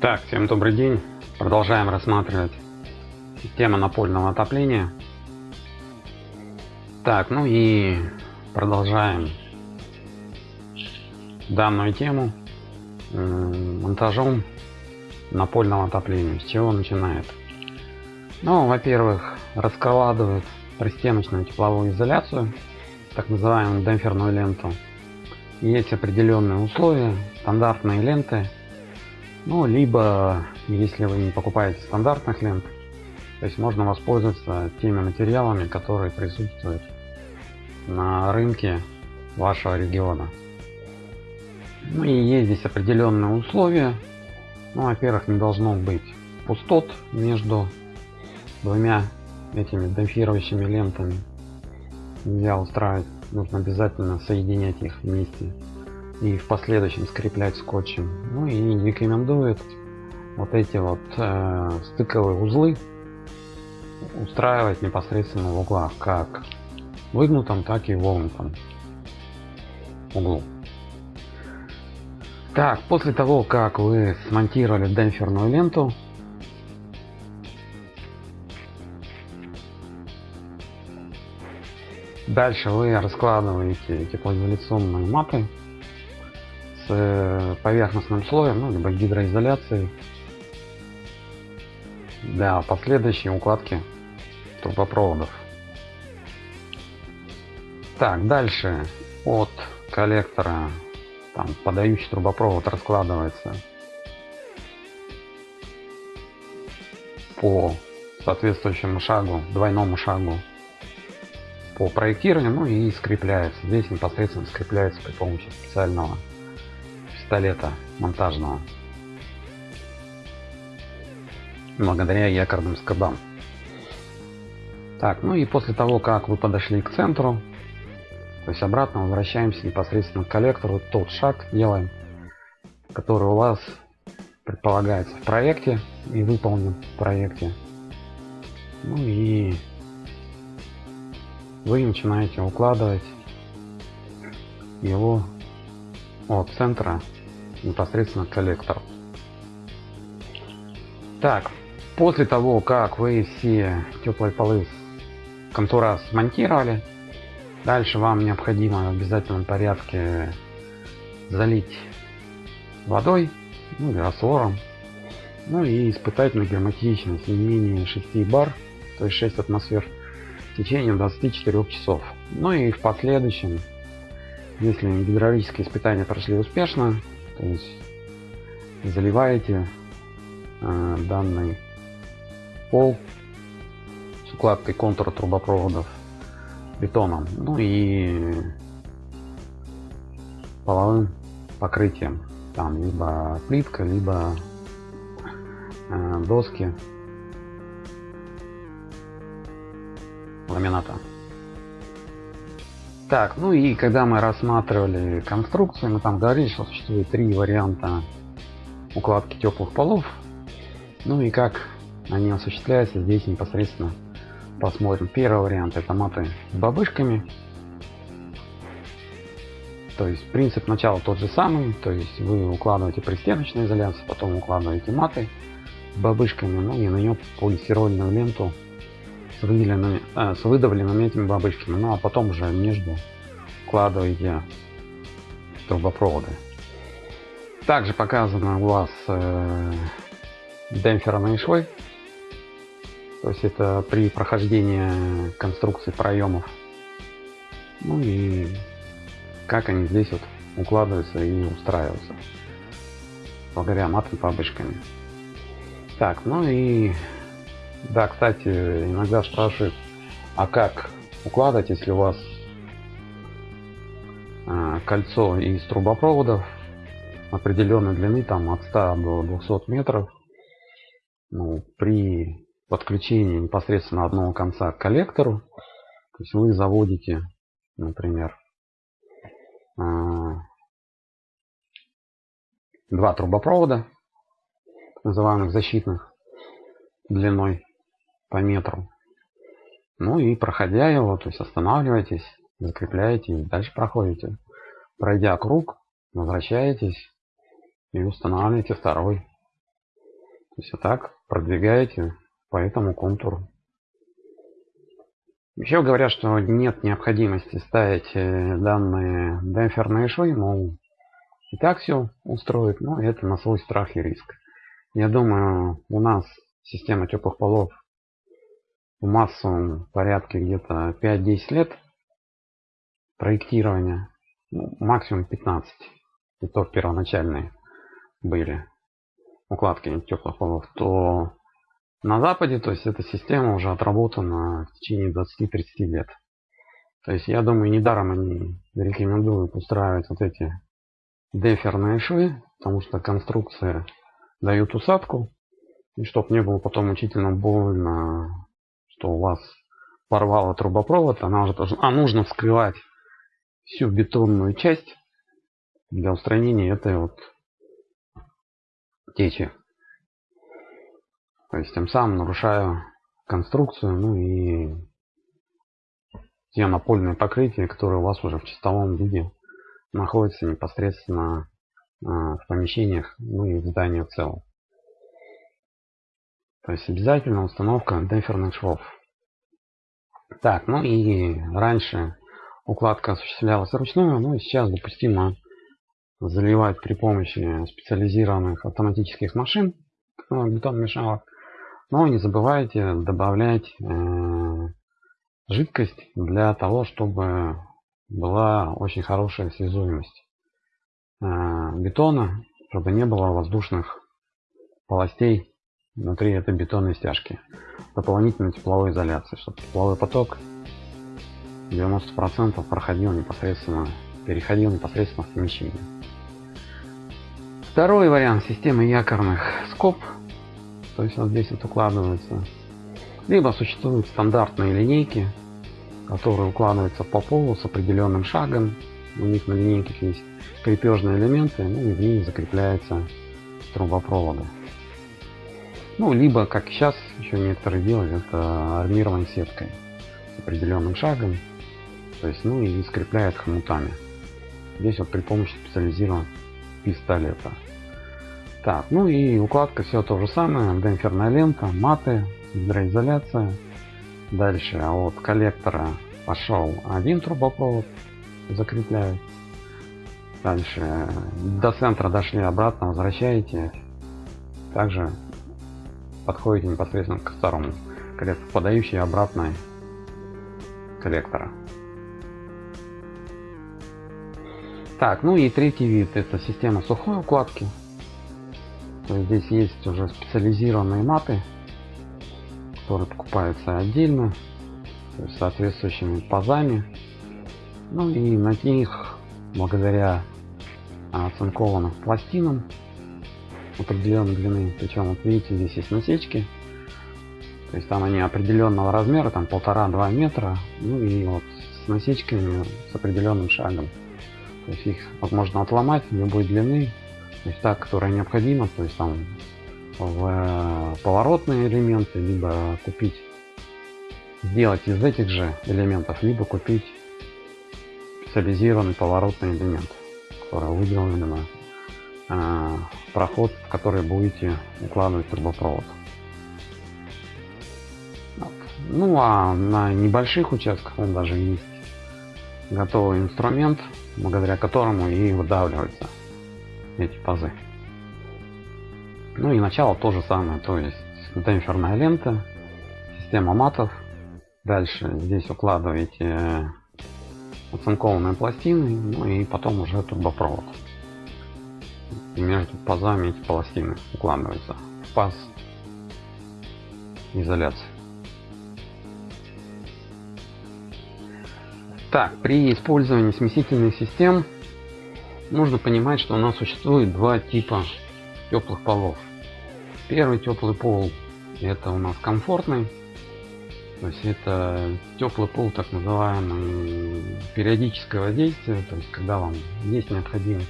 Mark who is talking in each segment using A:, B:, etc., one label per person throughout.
A: Так, всем добрый день. Продолжаем рассматривать тему напольного отопления. Так, ну и продолжаем данную тему монтажом напольного отопления. С чего начинает? Ну, во-первых, раскладывают пристеночную тепловую изоляцию, так называемую демпферную ленту. Есть определенные условия, стандартные ленты. Ну, либо, если вы не покупаете стандартных лент, то есть можно воспользоваться теми материалами, которые присутствуют на рынке вашего региона. Ну и есть здесь определенные условия. Ну, во-первых, не должно быть пустот между двумя этими демпфирующими лентами. Нельзя устраивать, нужно обязательно соединять их вместе и в последующем скреплять скотчем. Ну и рекомендует вот эти вот э, стыковые узлы устраивать непосредственно в углах, как выгнутом, так и вогнутом углу. Так, после того, как вы смонтировали демпферную ленту, дальше вы раскладываете теплоизоляционные маты э, поверхностным слоем, ну, либо гидроизоляцией для последующей укладки трубопроводов. Так, дальше от коллектора там подающий трубопровод раскладывается по соответствующему шагу, двойному шагу по проектированию, ну и скрепляется. Здесь непосредственно скрепляется при помощи специального пистолета монтажного благодаря якорным скобам. Так, ну и после того, как вы подошли к центру, то есть обратно возвращаемся непосредственно к коллектору, тот шаг делаем, который у вас предполагается в проекте и выполнен в проекте. Ну и вы начинаете укладывать его от центра непосредственно к коллектору. Так, после того, как вы все теплые полы контура смонтировали, Дальше вам необходимо в обязательном порядке залить водой, ну или раствором, ну и испытать на герметичность не менее 6 бар, то есть 6 атмосфер в течение 24 часов. Ну и в последующем, если гидравлические испытания прошли успешно, заливаете э, данный пол с укладкой контура трубопроводов бетоном, ну и половым покрытием. Там либо плитка, либо э, доски ламината. Так, ну и когда мы рассматривали конструкцию, мы там говорили, что существует три варианта укладки теплых полов. Ну и как они осуществляются здесь непосредственно посмотрим. Первый вариант это маты с бабышками. То есть принцип начала тот же самый. То есть вы укладываете пристеночную изоляцию, потом укладываете маты с бабышками, ну и на нее полистирольную ленту с, выделенными, э, с выдавленными этими бабышками. Ну а потом уже между укладываете трубопроводы. Также показано у вас э, демпферные швы то есть это при прохождении конструкции проемов. Ну и как они здесь вот укладываются и устраиваются. Благодаря матовым бабочками. Так, ну и да, кстати, иногда спрашивают, а как укладывать, если у вас а, кольцо из трубопроводов определенной длины, там от 100 до 200 метров. Ну, при подключение непосредственно одного конца к коллектору. То есть вы заводите, например, а, два трубопровода, называемых защитных, длиной по метру. Ну и проходя его, то есть останавливаетесь, закрепляете и дальше проходите. Пройдя круг, возвращаетесь и устанавливаете второй есть вот так продвигаете по этому контуру. Еще говорят, что нет необходимости ставить э, данные демпферные швы, мол, и так все устроит, но это на свой страх и риск. Я думаю, у нас система теплых полов в массовом порядке где-то 5-10 лет проектирования, ну, максимум 15, и то первоначальные были укладки теплых полов, то на Западе, то есть эта система уже отработана в течение 20-30 лет. То есть я думаю, недаром они рекомендуют устраивать вот эти деферные швы, потому что конструкция дают усадку, и чтобы не было потом мучительно больно, что у вас порвало трубопровод, она уже должна, а нужно вскрывать всю бетонную часть для устранения этой вот течи. То есть тем самым нарушаю конструкцию, ну и те напольные покрытия, которые у вас уже в чистовом виде находятся непосредственно а, в помещениях, ну и в здании в целом. То есть обязательно установка демпферных швов. Так, ну и раньше укладка осуществлялась вручную, ну и сейчас допустимо заливать при помощи специализированных автоматических машин бетон-мешалок. Но не забывайте добавлять э, жидкость для того, чтобы была очень хорошая связуемость э, бетона, чтобы не было воздушных полостей внутри этой бетонной стяжки. Дополнительной тепловой изоляции, чтобы тепловой поток 90% проходил непосредственно, переходил непосредственно в помещение. Второй вариант системы якорных скоб то есть вот здесь вот укладывается. Либо существуют стандартные линейки, которые укладываются по полу с определенным шагом. У них на линейках есть крепежные элементы, ну и в них закрепляются трубопроводы. Ну, либо, как сейчас еще некоторые делают, это армирование сеткой с определенным шагом. То есть, ну и скрепляют хомутами. Здесь вот при помощи специализированного пистолета. Так, ну и укладка все то же самое. Демпферная лента, маты, гидроизоляция. Дальше от коллектора пошел один трубопровод, закрепляют. Дальше до центра дошли, обратно возвращаете. Также подходите непосредственно к второму коллектору, подающий обратно коллектора. Так, ну и третий вид это система сухой укладки. Здесь есть уже специализированные маты, которые покупаются отдельно, с соответствующими пазами. Ну и на них, благодаря оцинкованным пластинам определенной длины, причем вот видите здесь есть насечки, то есть там они определенного размера, там полтора-два метра, ну и вот с насечками с определенным шагом. То есть их можно отломать любой длины. То есть та, которая необходима, то есть там в э, поворотные элементы, либо купить, сделать из этих же элементов, либо купить специализированный поворотный элемент, который выделен проход, в который будете укладывать трубопровод. Ну а на небольших участках он даже есть готовый инструмент, благодаря которому и выдавливается эти пазы. Ну и начало то же самое, то есть демпферная лента, система матов. Дальше здесь укладываете оцинкованные пластины, ну и потом уже трубопровод. И между пазами эти пластины укладываются в паз изоляции. Так, при использовании смесительных систем нужно понимать, что у нас существует два типа теплых полов. Первый теплый пол это у нас комфортный, то есть это теплый пол так называемый периодического действия, то есть когда вам есть необходимость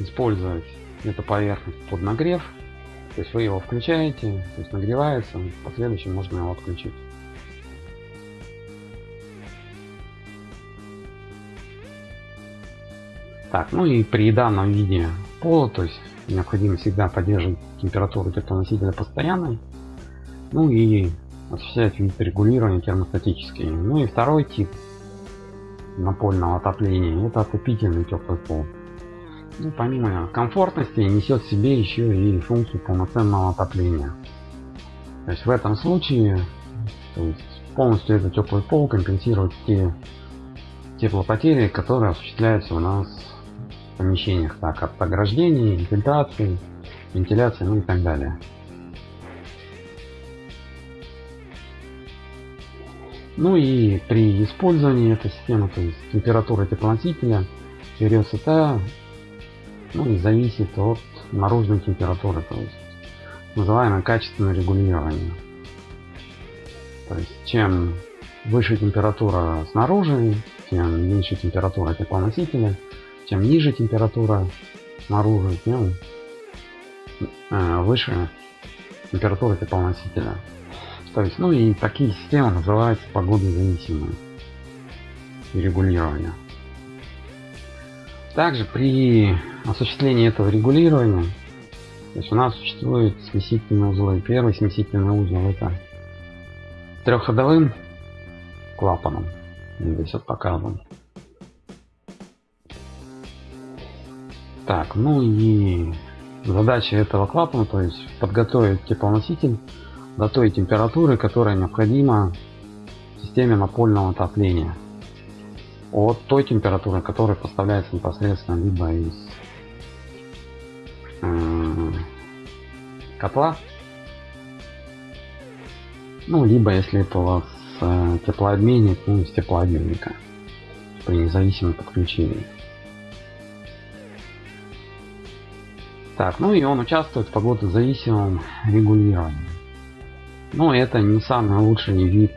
A: использовать эту поверхность под нагрев, то есть вы его включаете, то есть нагревается, в последующем можно его отключить. Так, ну и при данном виде пола, то есть необходимо всегда поддерживать температуру теплоносителя постоянной. Ну и осуществлять вид регулирования термостатический. Ну и второй тип напольного отопления это отопительный теплый пол. Ну, помимо комфортности несет в себе еще и функцию полноценного отопления. То есть в этом случае то есть полностью этот теплый пол компенсирует те теплопотери, которые осуществляются у нас в помещениях, так от ограждений, фильтрации, вентиляции, ну и так далее. Ну и при использовании этой системы, то есть температура теплоносителя берется та, ну и зависит от наружной температуры, то есть называемое качественное регулирование. То есть чем выше температура снаружи, тем меньше температура теплоносителя, чем ниже температура снаружи, тем э, выше температура теплоносителя. То есть, ну и такие системы называются погодозависимые регулирования. Также при осуществлении этого регулирования, то есть у нас существует смесительные узлы. Первый смесительный узел это трехходовым клапаном. Здесь вот показан. Так, ну и задача этого клапана, то есть подготовить теплоноситель до той температуры, которая необходима системе напольного отопления. От той температуры, которая поставляется непосредственно либо из э, котла, ну, либо если это у вас э, теплообменник, ну, из теплообменника при независимом подключении. Так, ну и он участвует в погодозависимом регулировании. Но это не самый лучший вид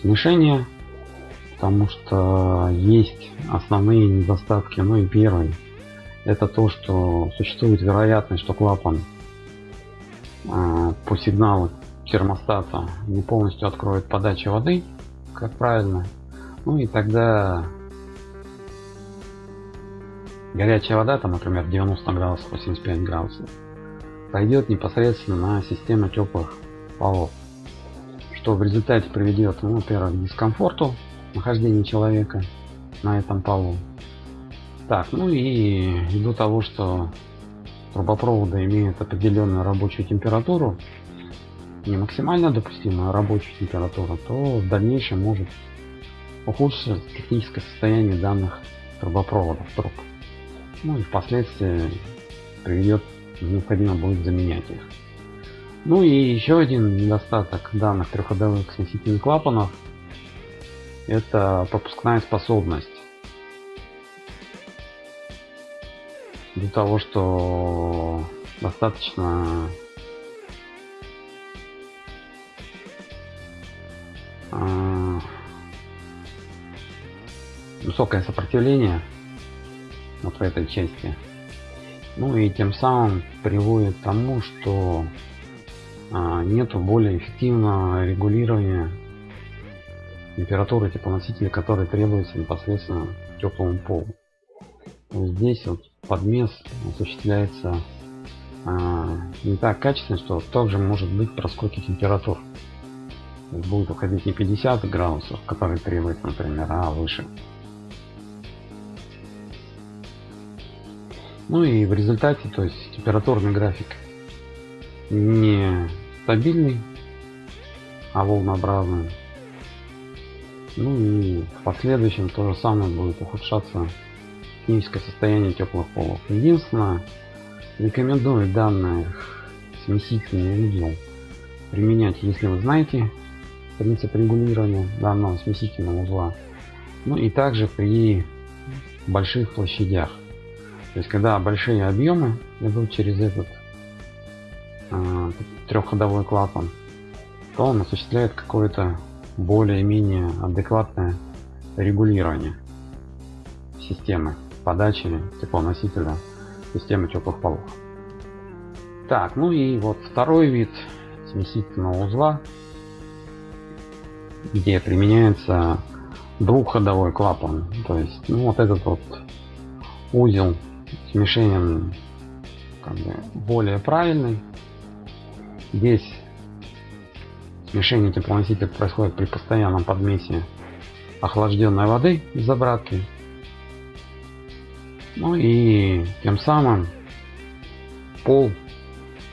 A: смешения, потому что есть основные недостатки. Ну и первый, это то, что существует вероятность, что клапан э, по сигналу термостата не полностью откроет подачу воды, как правильно. Ну и тогда горячая вода, там, например, 90 градусов, 85 градусов, пойдет непосредственно на систему теплых полов, что в результате приведет, ну, во-первых, к дискомфорту нахождения человека на этом полу. Так, ну и ввиду того, что трубопроводы имеют определенную рабочую температуру, не максимально допустимая рабочая температура, то в дальнейшем может ухудшиться техническое состояние данных трубопроводов труб. Ну и впоследствии приведет, необходимо будет заменять их. Ну и еще один недостаток данных трехходовых смесительных клапанов это пропускная способность. Для того, что достаточно а, высокое сопротивление вот в этой части. Ну и тем самым приводит к тому, что а, нету более эффективного регулирования температуры теплоносителя, который требуется непосредственно теплому полу. Здесь вот подмес осуществляется а, не так качественно, что также может быть проскоки температур. Будет уходить не 50 градусов, которые требуется, например, а выше. Ну и в результате, то есть температурный график не стабильный, а волнообразный. Ну и в последующем то же самое будет ухудшаться техническое состояние теплых полов. Единственное, рекомендую данный смесительный узел применять, если вы знаете принцип регулирования данного смесительного узла. Ну и также при больших площадях. То есть когда большие объемы идут через этот э, трехходовой клапан, то он осуществляет какое-то более-менее адекватное регулирование системы подачи теплоносителя системы теплых полов. Так, ну и вот второй вид смесительного узла, где применяется двухходовой клапан. То есть, ну вот этот вот узел смешением как бы более правильный. Здесь смешение теплоносителя происходит при постоянном подмесе охлажденной воды из обратки. Ну и тем самым пол,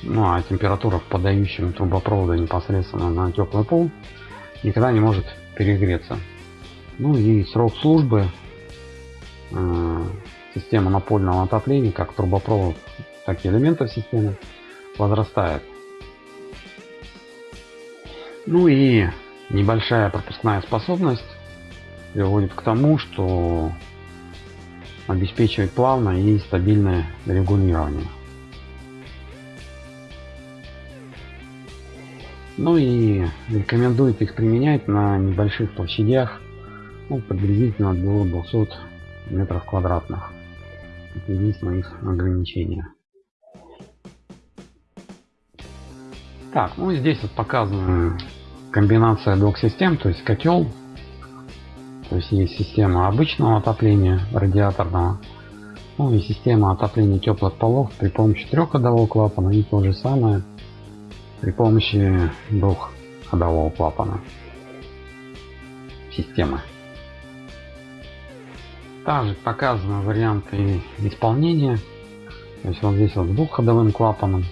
A: ну а температура в подающем трубопровода непосредственно на теплый пол никогда не может перегреться. Ну и срок службы э, системы напольного отопления, как трубопровод, так и элементов системы, возрастает. Ну и небольшая пропускная способность приводит к тому, что обеспечивает плавное и стабильное регулирование. Ну и рекомендует их применять на небольших площадях, ну, приблизительно до 200 метров квадратных. Это единственное их ограничение. Так, ну здесь вот показана комбинация двух систем, то есть котел, то есть есть система обычного отопления радиаторного, ну и система отопления теплых полов при помощи трехходового клапана и то же самое при помощи двухходового клапана системы. Также показаны варианты исполнения. То есть вот здесь вот с двухходовым клапаном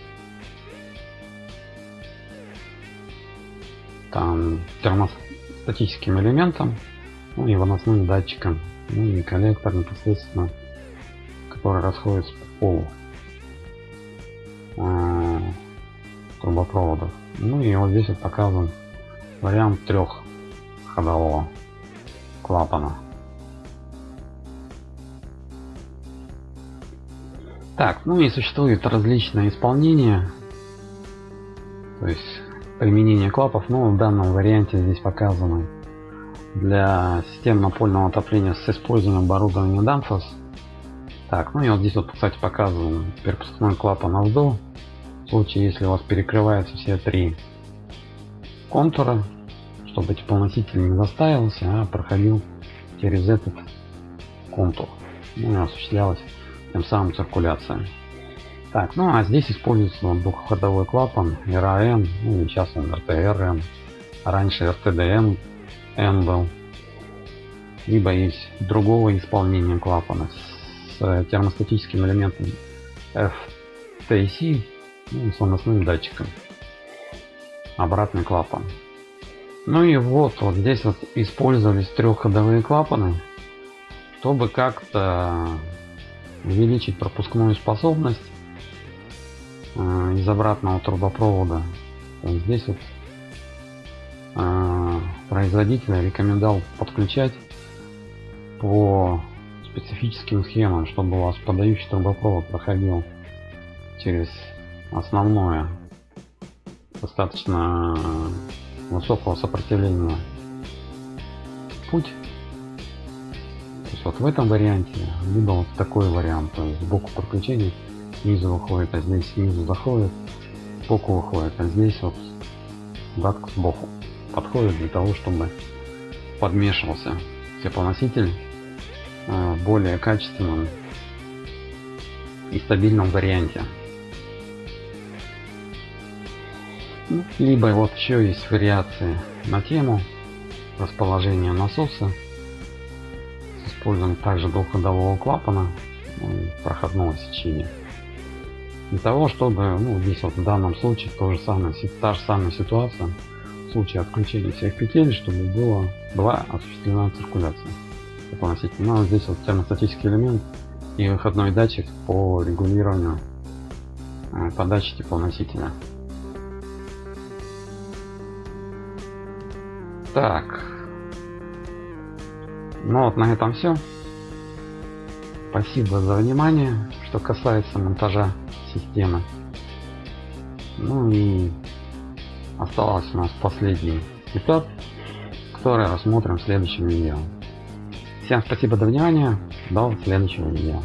A: там термостатическим элементом, ну и выносным датчиком, ну и коллектор непосредственно, который расходится по полу э, трубопроводов. Ну и вот здесь вот показан вариант трехходового клапана. Так, ну и существует различные исполнения. То есть применение клапов, но в данном варианте здесь показано для систем напольного отопления с использованием оборудования Danfoss. Так, ну и вот здесь вот, кстати, показан перпускной клапан AVDO. В случае, если у вас перекрываются все три контура, чтобы теплоноситель не застаивался, а проходил через этот контур. Ну и осуществлялась тем самым циркуляция. Так, ну а здесь используется двухходовой клапан RAN, ну и сейчас он RTRM, раньше RTDM N был. Либо есть другого исполнения клапана с термостатическим элементом FTC ну, с выносным датчиком. Обратный клапан. Ну и вот, вот здесь вот использовались трехходовые клапаны, чтобы как-то увеличить пропускную способность э, из обратного трубопровода. Здесь вот э, производитель рекомендовал подключать по специфическим схемам, чтобы у вас подающий трубопровод проходил через основное достаточно высокого сопротивления путь есть вот в этом варианте, либо вот такой вариант, то есть сбоку подключения, снизу выходит, а здесь снизу заходит, сбоку выходит, а здесь вот гладко сбоку подходит для того, чтобы подмешивался теплоноситель э, в более качественном и стабильном варианте. Ну, либо вот еще есть вариации на тему расположения насоса используем также двухходового клапана проходного сечения для того чтобы ну здесь вот в данном случае то же самое та же самая ситуация. В случае отключения всех петель чтобы было была осуществлена циркуляция. Относительно ну, здесь вот термостатический элемент и выходной датчик по регулированию э, подачи теплоносителя. Так. Ну вот на этом все. Спасибо за внимание, что касается монтажа системы. Ну и осталось у нас последний этап, который рассмотрим в следующем видео. Всем спасибо за внимание, до следующего видео.